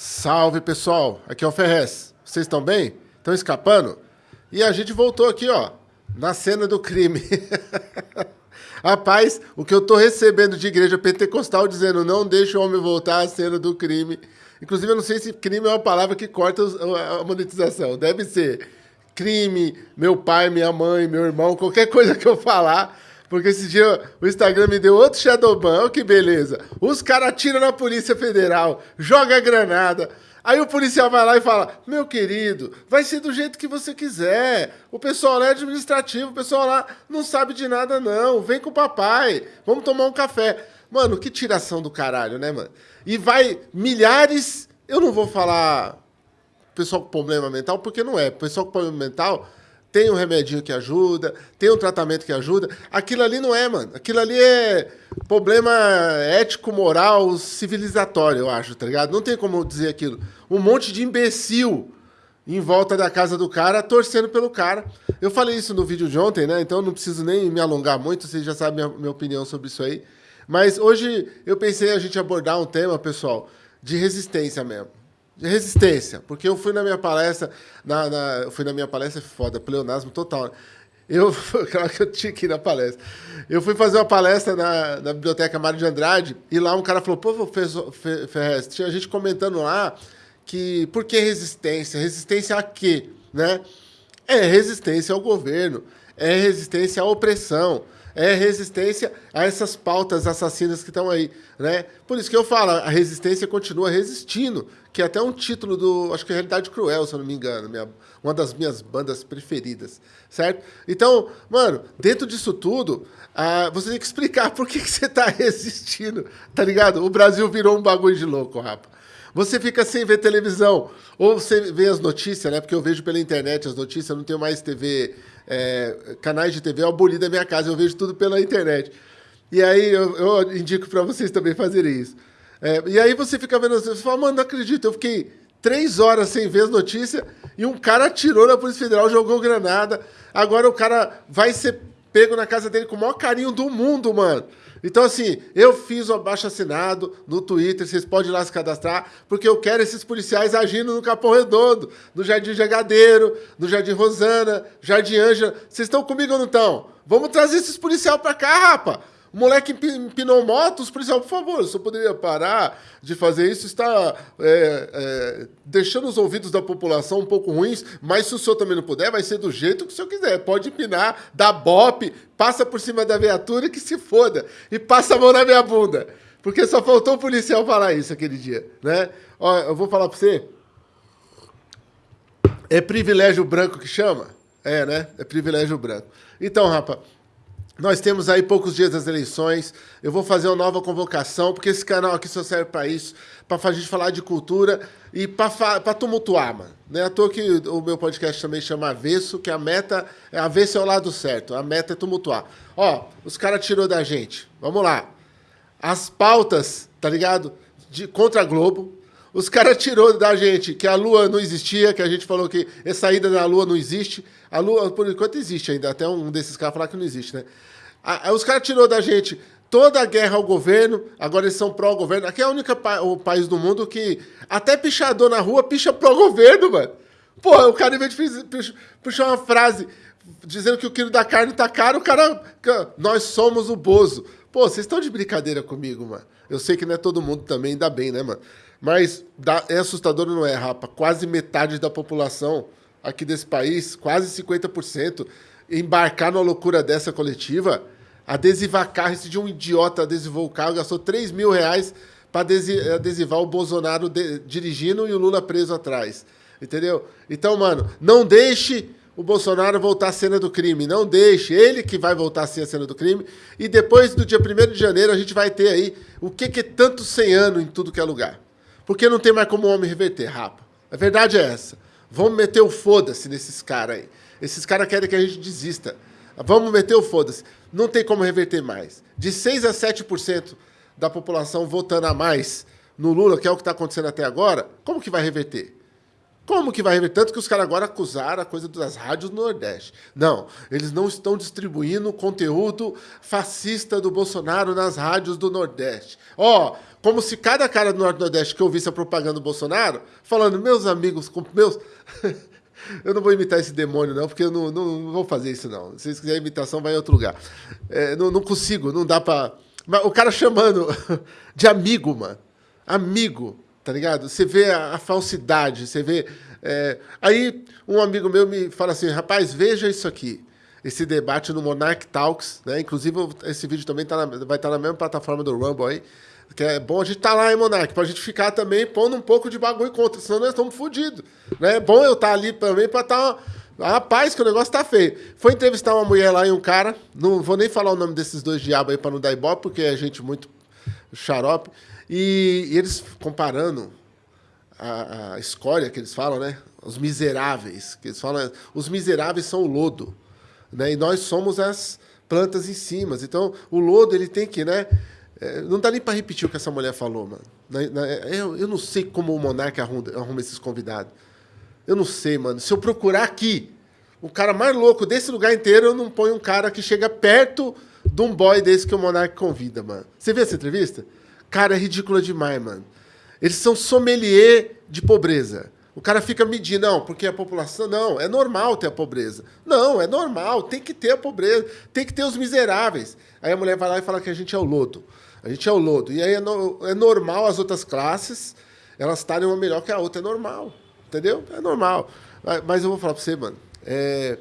Salve pessoal, aqui é o Ferrez. Vocês estão bem? Estão escapando? E a gente voltou aqui, ó, na cena do crime. Rapaz, o que eu tô recebendo de igreja pentecostal dizendo não deixa o homem voltar à cena do crime. Inclusive, eu não sei se crime é uma palavra que corta a monetização. Deve ser crime, meu pai, minha mãe, meu irmão, qualquer coisa que eu falar porque esse dia o Instagram me deu outro Shadowban, olha que beleza. Os caras atiram na Polícia Federal, joga granada. Aí o policial vai lá e fala: Meu querido, vai ser do jeito que você quiser. O pessoal lá é administrativo, o pessoal lá não sabe de nada, não. Vem com o papai, vamos tomar um café. Mano, que tiração do caralho, né, mano? E vai milhares. Eu não vou falar pessoal com problema mental, porque não é. Pessoal com problema mental tem um remedinho que ajuda, tem um tratamento que ajuda. Aquilo ali não é, mano. Aquilo ali é problema ético, moral, civilizatório, eu acho, tá ligado? Não tem como dizer aquilo. Um monte de imbecil em volta da casa do cara, torcendo pelo cara. Eu falei isso no vídeo de ontem, né? Então não preciso nem me alongar muito, vocês já sabem minha, minha opinião sobre isso aí. Mas hoje eu pensei a gente abordar um tema, pessoal, de resistência mesmo de resistência, porque eu fui na minha palestra, na, na, eu fui na minha palestra, foda, pleonasmo total. Eu, claro que eu tinha que ir na palestra. Eu fui fazer uma palestra na, na Biblioteca Mário de Andrade, e lá um cara falou, pô, Ferrez, tinha gente comentando lá que, por que resistência? Resistência a quê? Né? É resistência ao governo, é resistência à opressão, é resistência a essas pautas assassinas que estão aí, né? Por isso que eu falo, a resistência continua resistindo, que é até um título do, acho que é Realidade Cruel, se eu não me engano, minha, uma das minhas bandas preferidas, certo? Então, mano, dentro disso tudo, ah, você tem que explicar por que, que você está resistindo, tá ligado? O Brasil virou um bagulho de louco, rapa. Você fica sem ver televisão, ou você vê as notícias, né? Porque eu vejo pela internet as notícias, eu não tenho mais TV, é, canais de TV abolidos da minha casa, eu vejo tudo pela internet. E aí eu, eu indico para vocês também fazerem isso. É, e aí você fica vendo, você fala, mano, não acredito, eu fiquei três horas sem ver as notícias e um cara atirou na Polícia Federal, jogou granada. Agora o cara vai ser pego na casa dele com o maior carinho do mundo, mano. Então, assim, eu fiz o abaixo assinado no Twitter, vocês podem ir lá se cadastrar, porque eu quero esses policiais agindo no Capão Redondo, no Jardim Jagadeiro, no Jardim Rosana, Jardim Ângela. Vocês estão comigo ou não estão? Vamos trazer esses policiais pra cá, rapa. O moleque empinou moto, os policiais, por favor, só poderia parar de fazer isso, está é, é, deixando os ouvidos da população um pouco ruins, mas se o senhor também não puder, vai ser do jeito que o senhor quiser. Pode empinar, dá bope, passa por cima da viatura que se foda. E passa a mão na minha bunda. Porque só faltou o policial falar isso aquele dia, né? Ó, eu vou falar para você. É privilégio branco que chama? É, né? É privilégio branco. Então, rapaz, nós temos aí poucos dias das eleições. Eu vou fazer uma nova convocação, porque esse canal aqui só serve para isso, para a gente falar de cultura e para tumultuar, mano. Não é à toa que o meu podcast também chama Avesso, que a meta é avesso é o lado certo. A meta é tumultuar. Ó, os caras tirou da gente. Vamos lá. As pautas, tá ligado? De, contra Globo. Os caras tirou da gente que a Lua não existia, que a gente falou que essa ida na Lua não existe. A Lua, por enquanto, existe ainda. Até um desses caras falar que não existe, né? Os caras tirou da gente toda a guerra ao governo, agora eles são pró-governo. Aqui é o único pa o país do mundo que até pichador na rua picha pró-governo, mano. Porra, o cara, em vez de puxar uma frase dizendo que o quilo da carne tá caro, o cara. Nós somos o Bozo. Pô, vocês estão de brincadeira comigo, mano. Eu sei que não é todo mundo também, ainda bem, né, mano? Mas dá, é assustador, não é, rapa? Quase metade da população aqui desse país, quase 50%, embarcar numa loucura dessa coletiva, adesivar carro, esse de um idiota adesivou o carro, gastou 3 mil reais para adesivar o Bolsonaro de, dirigindo e o Lula preso atrás. Entendeu? Então, mano, não deixe o Bolsonaro voltar à cena do crime. Não deixe. Ele que vai voltar ser a cena do crime. E depois do dia 1 de janeiro, a gente vai ter aí o que, que é tanto 100 anos em tudo que é lugar. Porque não tem mais como o homem reverter, rapa. A verdade é essa. Vamos meter o foda-se nesses caras aí. Esses caras querem que a gente desista. Vamos meter o foda-se. Não tem como reverter mais. De 6 a 7% da população votando a mais no Lula, que é o que está acontecendo até agora, como que vai reverter? Como que vai reverter? Tanto que os caras agora acusaram a coisa das rádios do Nordeste. Não, eles não estão distribuindo conteúdo fascista do Bolsonaro nas rádios do Nordeste. Ó, oh, como se cada cara do Norte Nordeste que ouvisse a propaganda do Bolsonaro, falando, meus amigos, meus. eu não vou imitar esse demônio, não, porque eu não, não, não vou fazer isso, não. Se vocês quiserem imitação, vai em outro lugar. É, não, não consigo, não dá pra. O cara chamando de amigo, mano. Amigo tá ligado? Você vê a, a falsidade, você vê... É... Aí um amigo meu me fala assim, rapaz, veja isso aqui, esse debate no Monarch Talks, né? Inclusive, esse vídeo também tá na, vai estar tá na mesma plataforma do Rumble aí, que é bom a gente estar tá lá, hein, Monark, pra gente ficar também pondo um pouco de bagulho contra, senão nós estamos fodidos. Né? É bom eu estar tá ali também pra estar... Tá, rapaz, que o negócio tá feio. Foi entrevistar uma mulher lá e um cara, não vou nem falar o nome desses dois diabos aí pra não dar ibope, porque é gente muito xarope. E, e eles comparando a, a, escória que eles falam, né? Os miseráveis, que eles falam, os miseráveis são o lodo, né? E nós somos as plantas em cima. Então, o lodo ele tem que, né? É, não dá nem para repetir o que essa mulher falou, mano. Eu, eu não sei como o monarca arruma, arruma esses convidados. Eu não sei, mano. Se eu procurar aqui, o cara mais louco desse lugar inteiro, eu não ponho um cara que chega perto de um boy desse que o monarca convida, mano. Você viu essa entrevista? Cara, é ridícula demais, mano. Eles são sommelier de pobreza. O cara fica medindo, não, porque a população. Não, é normal ter a pobreza. Não, é normal, tem que ter a pobreza, tem que ter os miseráveis. Aí a mulher vai lá e fala que a gente é o lodo. A gente é o lodo. E aí é, no, é normal as outras classes elas estarem uma melhor que a outra. É normal. Entendeu? É normal. Mas eu vou falar para você, mano. É,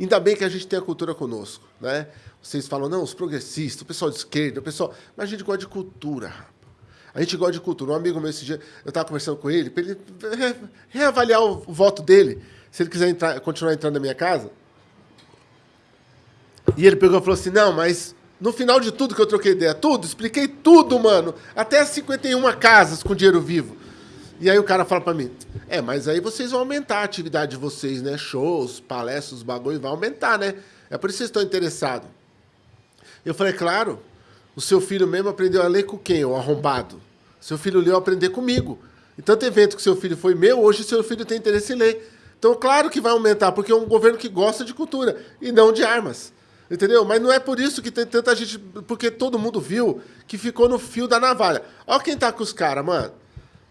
ainda bem que a gente tem a cultura conosco. Né? Vocês falam, não, os progressistas, o pessoal de esquerda, o pessoal. Mas a gente gosta de cultura, A gente gosta de cultura. Um amigo meu esse dia, eu estava conversando com ele, para ele reavaliar o voto dele, se ele quiser entrar, continuar entrando na minha casa. E ele pegou e falou assim: não, mas no final de tudo que eu troquei ideia, tudo, expliquei tudo, mano. Até as 51 casas com dinheiro vivo. E aí o cara fala para mim: é, mas aí vocês vão aumentar a atividade de vocês, né? Shows, palestras, bagulho, vai aumentar, né? É por isso que vocês estão interessados. Eu falei, claro, o seu filho mesmo aprendeu a ler com quem, o arrombado? Seu filho leu aprender comigo. E tanto evento que seu filho foi meu, hoje seu filho tem interesse em ler. Então, claro que vai aumentar, porque é um governo que gosta de cultura e não de armas. Entendeu? Mas não é por isso que tem tanta gente. Porque todo mundo viu que ficou no fio da navalha. Olha quem tá com os caras, mano.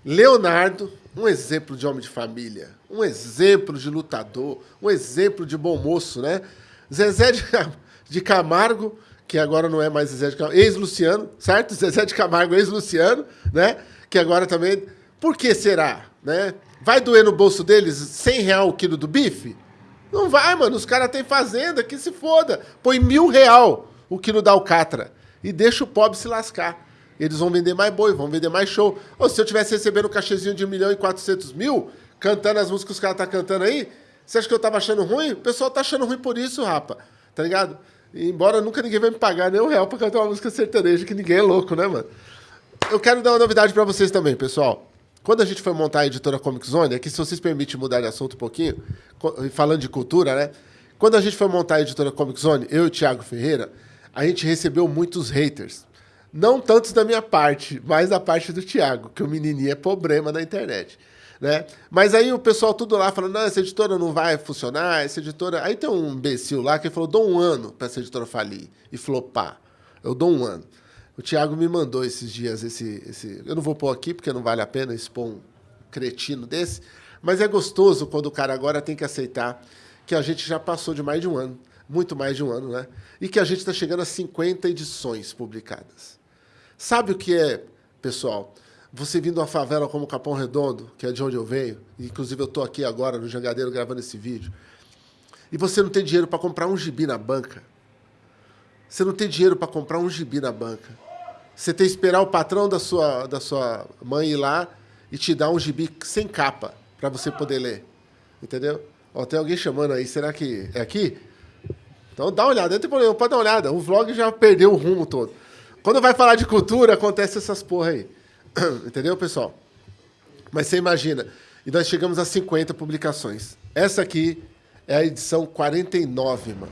Leonardo, um exemplo de homem de família, um exemplo de lutador, um exemplo de bom moço, né? Zezé de Camargo, que agora não é mais Zezé de Camargo, ex-Luciano, certo? Zezé de Camargo, ex-Luciano, né? Que agora também. Por que será? Né? Vai doer no bolso deles 100 real o quilo do bife? Não vai, mano. Os caras têm fazenda, que se foda. Põe mil real o quilo da alcatra e deixa o pobre se lascar. Eles vão vender mais boi, vão vender mais show. Ou se eu tivesse recebendo um cachezinho de 1 milhão e 400 mil, cantando as músicas que os caras estão tá cantando aí, você acha que eu tava achando ruim? O pessoal tá achando ruim por isso, rapa. Tá ligado? Embora nunca ninguém vai me pagar nem um real pra cantar uma música sertaneja, que ninguém é louco, né, mano? Eu quero dar uma novidade para vocês também, pessoal. Quando a gente foi montar a editora Comic Zone, aqui se vocês permitem mudar de assunto um pouquinho, falando de cultura, né? Quando a gente foi montar a editora Comic Zone, eu e o Thiago Ferreira, a gente recebeu muitos haters. Não tantos da minha parte, mas da parte do Thiago, que o menininho é problema na internet. Né? Mas aí o pessoal tudo lá falando, não, essa editora não vai funcionar, essa editora... Aí tem um imbecil lá que falou, dou um ano para essa editora falir e flopar. Eu dou um ano. O Thiago me mandou esses dias esse, esse... Eu não vou pôr aqui, porque não vale a pena expor um cretino desse, mas é gostoso quando o cara agora tem que aceitar que a gente já passou de mais de um ano, muito mais de um ano, né? E que a gente está chegando a 50 edições publicadas. Sabe o que é, pessoal? Você vindo uma favela como Capão Redondo, que é de onde eu venho, inclusive eu estou aqui agora no Jangadeiro gravando esse vídeo, e você não tem dinheiro para comprar um gibi na banca. Você não tem dinheiro para comprar um gibi na banca. Você tem que esperar o patrão da sua, da sua mãe ir lá e te dar um gibi sem capa para você poder ler. Entendeu? Ó, tem alguém chamando aí. Será que é aqui? Então dá uma olhada. Não tem problema, pode dar uma olhada. O vlog já perdeu o rumo todo. Quando vai falar de cultura, acontece essas porra aí. Entendeu, pessoal? Mas você imagina, e nós chegamos a 50 publicações. Essa aqui é a edição 49, mano.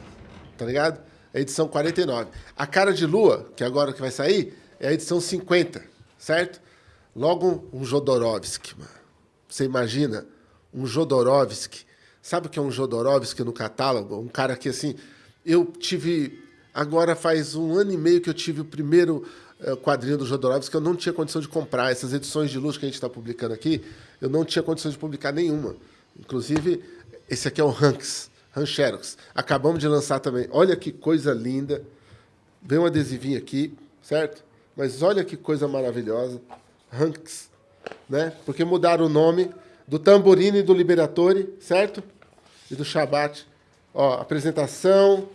Tá ligado? É a edição 49. A Cara de Lua, que é agora que vai sair, é a edição 50, certo? Logo um Jodorowsky, mano. Você imagina um Jodorowsky. Sabe o que é um Jodorowsky no catálogo? Um cara que, assim, eu tive... Agora faz um ano e meio que eu tive o primeiro quadrinho do Jodorowsky que eu não tinha condição de comprar. Essas edições de luxo que a gente está publicando aqui, eu não tinha condição de publicar nenhuma. Inclusive, esse aqui é o Hanks, Rancheros. Acabamos de lançar também. Olha que coisa linda. Vem um adesivinho aqui, certo? Mas olha que coisa maravilhosa. Hanks, né? Porque mudaram o nome do Tamborini e do Liberatore, certo? E do Shabat. Ó, apresentação.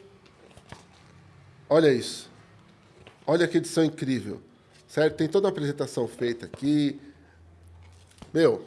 Olha isso. Olha que edição incrível. Certo? Tem toda uma apresentação feita aqui. Meu,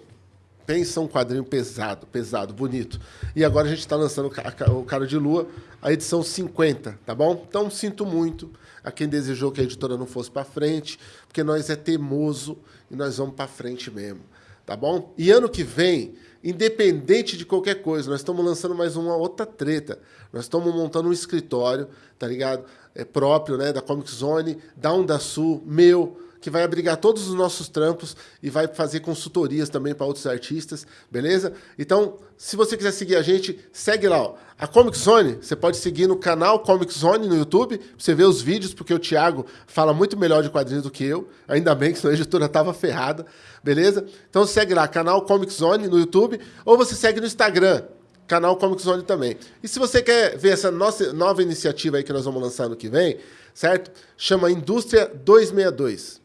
pensa um quadrinho pesado, pesado, bonito. E agora a gente está lançando o Cara de Lua, a edição 50, tá bom? Então sinto muito a quem desejou que a editora não fosse para frente, porque nós é teimoso e nós vamos para frente mesmo, tá bom? E ano que vem, independente de qualquer coisa, nós estamos lançando mais uma outra treta. Nós estamos montando um escritório, tá ligado? É próprio, né, da Comic Zone, da Onda Sul, meu, que vai abrigar todos os nossos trampos e vai fazer consultorias também para outros artistas, beleza? Então, se você quiser seguir a gente, segue lá, ó. A Comic Zone, você pode seguir no canal Comic Zone no YouTube, pra você ver os vídeos, porque o Thiago fala muito melhor de quadrinhos do que eu, ainda bem que senão a editora tava ferrada, beleza? Então segue lá, canal Comic Zone no YouTube, ou você segue no Instagram, canal Comic Zone também. E se você quer ver essa nossa nova iniciativa aí que nós vamos lançar no que vem, certo? Chama Indústria 262.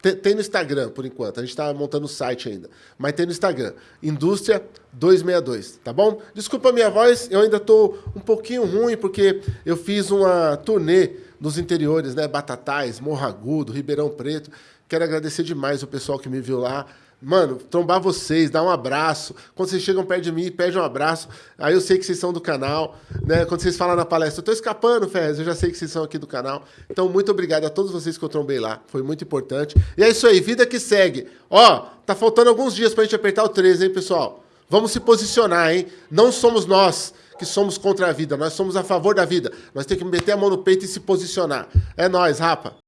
Tem, tem, no Instagram, por enquanto. A gente está montando o site ainda. Mas tem no Instagram. Indústria 262, tá bom? Desculpa a minha voz, eu ainda estou um pouquinho ruim, porque eu fiz uma turnê nos interiores, né? Batatais, Morro Agudo, Ribeirão Preto. Quero agradecer demais o pessoal que me viu lá. Mano, trombar vocês, dar um abraço. Quando vocês chegam perto de mim, pede um abraço. Aí eu sei que vocês são do canal. Né? Quando vocês falam na palestra, eu tô escapando, Fez, eu já sei que vocês são aqui do canal. Então, muito obrigado a todos vocês que eu trombei lá. Foi muito importante. E é isso aí, vida que segue. Ó, tá faltando alguns dias pra gente apertar o 13, hein, pessoal? Vamos se posicionar, hein? Não somos nós que somos contra a vida, nós somos a favor da vida. Nós temos que meter a mão no peito e se posicionar. É nós, rapa.